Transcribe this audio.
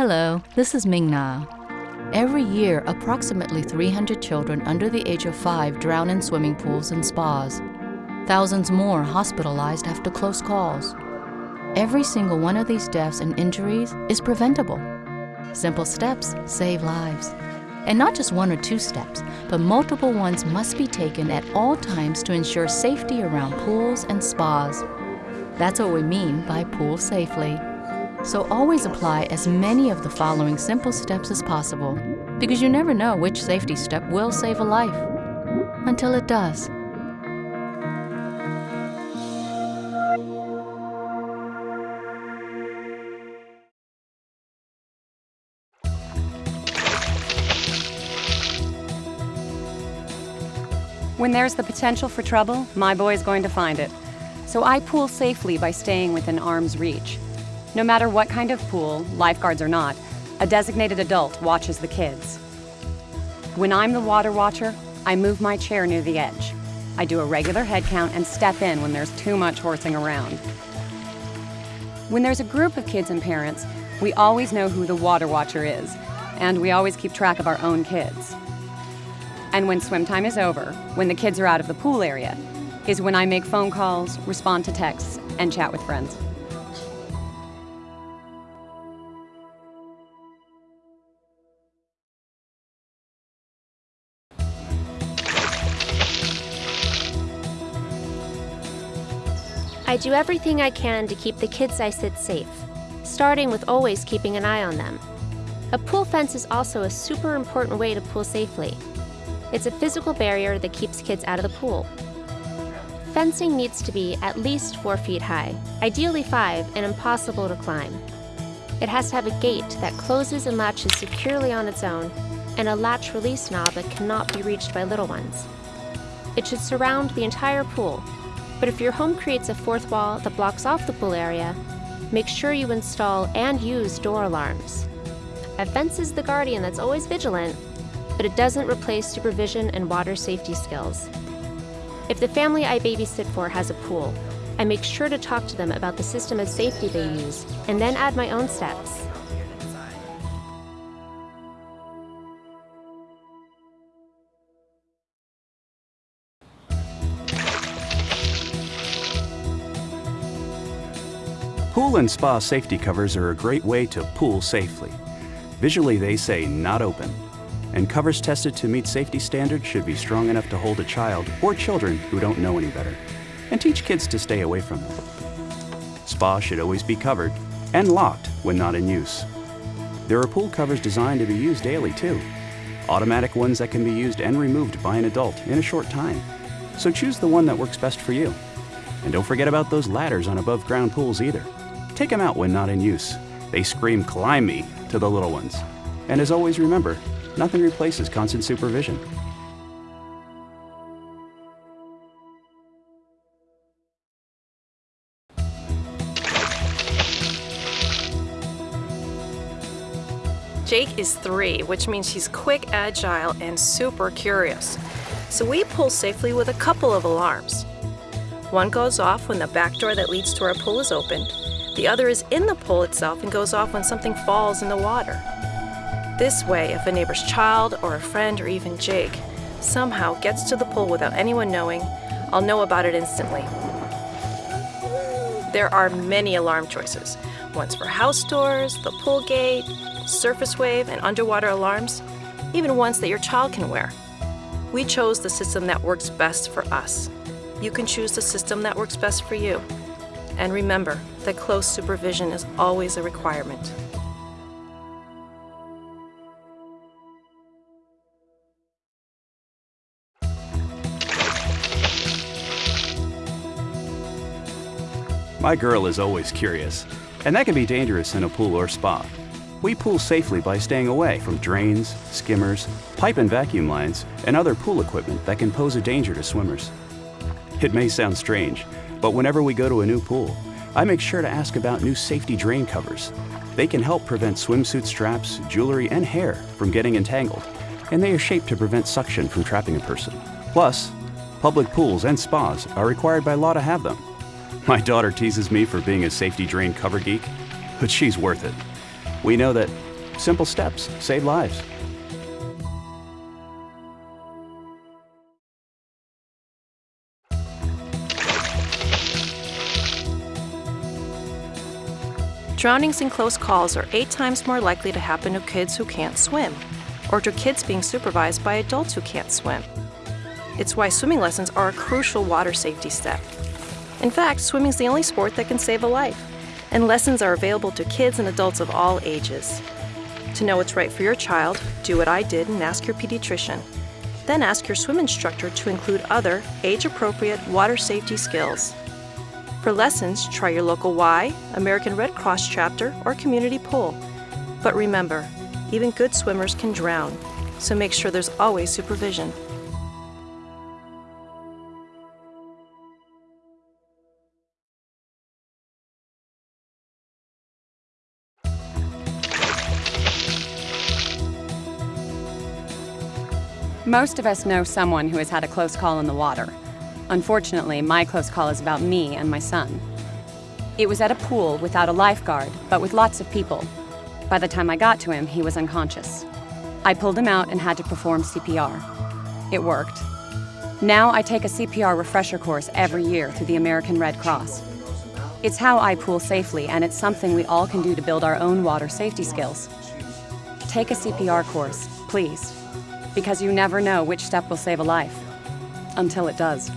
Hello, this is Ming Na. Every year, approximately 300 children under the age of five drown in swimming pools and spas. Thousands more hospitalized after close calls. Every single one of these deaths and injuries is preventable. Simple steps save lives. And not just one or two steps, but multiple ones must be taken at all times to ensure safety around pools and spas. That's what we mean by pool safely. So always apply as many of the following simple steps as possible, because you never know which safety step will save a life. Until it does. When there's the potential for trouble, my boy's going to find it. So I pool safely by staying within arm's reach. No matter what kind of pool, lifeguards or not, a designated adult watches the kids. When I'm the water watcher, I move my chair near the edge. I do a regular head count and step in when there's too much horsing around. When there's a group of kids and parents, we always know who the water watcher is, and we always keep track of our own kids. And when swim time is over, when the kids are out of the pool area, is when I make phone calls, respond to texts, and chat with friends. I do everything I can to keep the kids I sit safe, starting with always keeping an eye on them. A pool fence is also a super important way to pool safely. It's a physical barrier that keeps kids out of the pool. Fencing needs to be at least 4 feet high, ideally 5 and impossible to climb. It has to have a gate that closes and latches securely on its own, and a latch release knob that cannot be reached by little ones. It should surround the entire pool, but if your home creates a fourth wall that blocks off the pool area, make sure you install and use door alarms. A fence is the guardian that's always vigilant, but it doesn't replace supervision and water safety skills. If the family I babysit for has a pool, I make sure to talk to them about the system of safety they use, and then add my own steps. Pool and spa safety covers are a great way to pool safely. Visually, they say not open, and covers tested to meet safety standards should be strong enough to hold a child or children who don't know any better, and teach kids to stay away from them. Spa should always be covered and locked when not in use. There are pool covers designed to be used daily too, automatic ones that can be used and removed by an adult in a short time. So choose the one that works best for you. And don't forget about those ladders on above ground pools either. Take them out when not in use. They scream, climb me, to the little ones. And as always, remember, nothing replaces constant supervision. Jake is three, which means he's quick, agile, and super curious. So we pool safely with a couple of alarms. One goes off when the back door that leads to our pool is opened. The other is in the pool itself and goes off when something falls in the water. This way, if a neighbor's child or a friend or even Jake somehow gets to the pool without anyone knowing, I'll know about it instantly. There are many alarm choices. Ones for house doors, the pool gate, surface wave, and underwater alarms, even ones that your child can wear. We chose the system that works best for us. You can choose the system that works best for you. And remember that close supervision is always a requirement. My girl is always curious, and that can be dangerous in a pool or spa. We pool safely by staying away from drains, skimmers, pipe and vacuum lines, and other pool equipment that can pose a danger to swimmers. It may sound strange, but whenever we go to a new pool, I make sure to ask about new safety drain covers. They can help prevent swimsuit straps, jewelry, and hair from getting entangled, and they are shaped to prevent suction from trapping a person. Plus, public pools and spas are required by law to have them. My daughter teases me for being a safety drain cover geek, but she's worth it. We know that Simple steps save lives. Drownings in close calls are eight times more likely to happen to kids who can't swim, or to kids being supervised by adults who can't swim. It's why swimming lessons are a crucial water safety step. In fact, swimming is the only sport that can save a life, and lessons are available to kids and adults of all ages. To know what's right for your child, do what I did and ask your pediatrician. Then ask your swim instructor to include other age appropriate water safety skills. For lessons, try your local Y, American Red Cross chapter, or community pool. But remember, even good swimmers can drown, so make sure there's always supervision. Most of us know someone who has had a close call in the water. Unfortunately, my close call is about me and my son. It was at a pool without a lifeguard, but with lots of people. By the time I got to him, he was unconscious. I pulled him out and had to perform CPR. It worked. Now I take a CPR refresher course every year through the American Red Cross. It's how I pool safely, and it's something we all can do to build our own water safety skills. Take a CPR course, please, because you never know which step will save a life until it does.